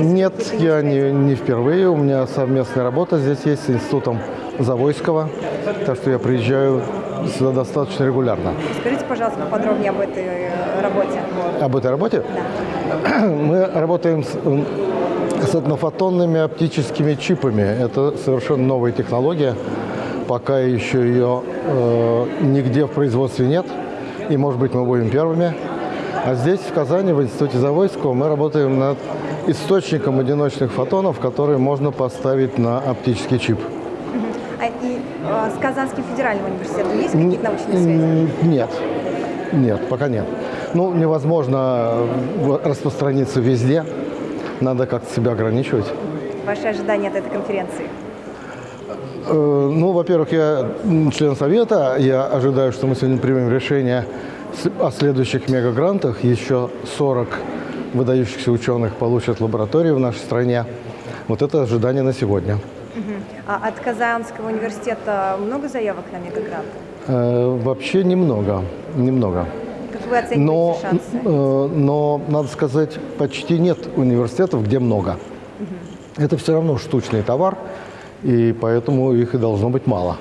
Нет, я не, не впервые. У меня совместная работа здесь есть с Институтом Завойского. Так что я приезжаю сюда достаточно регулярно. Скажите, пожалуйста, поподробнее об этой э, работе. Об этой работе? Мы работаем с, с этнофотонными оптическими чипами. Это совершенно новая технология. Пока еще ее э, нигде в производстве нет. И, может быть, мы будем первыми. А здесь, в Казани, в Институте Завойского, мы работаем над источником одиночных фотонов, которые можно поставить на оптический чип. А и э, с Казанским федеральным университетом есть какие-то научные связи? Нет, нет, пока нет. Ну, невозможно э, распространиться везде. Надо как-то себя ограничивать. Ваши ожидания от этой конференции? Э, Ну, во-первых, я член совета. Я ожидаю, что мы сегодня примем решение о следующих мегагрантах. Еще 40 выдающихся ученых получат лаборатории в нашей стране. Вот это ожидание на сегодня. А от Казанского университета много заявок на мегагрант? Э, Вообще немного, немного. Как вы оцениваете Но, шансы? э, но, надо сказать, почти нет университетов, где много. Это все равно штучный товар, и поэтому их и должно быть мало.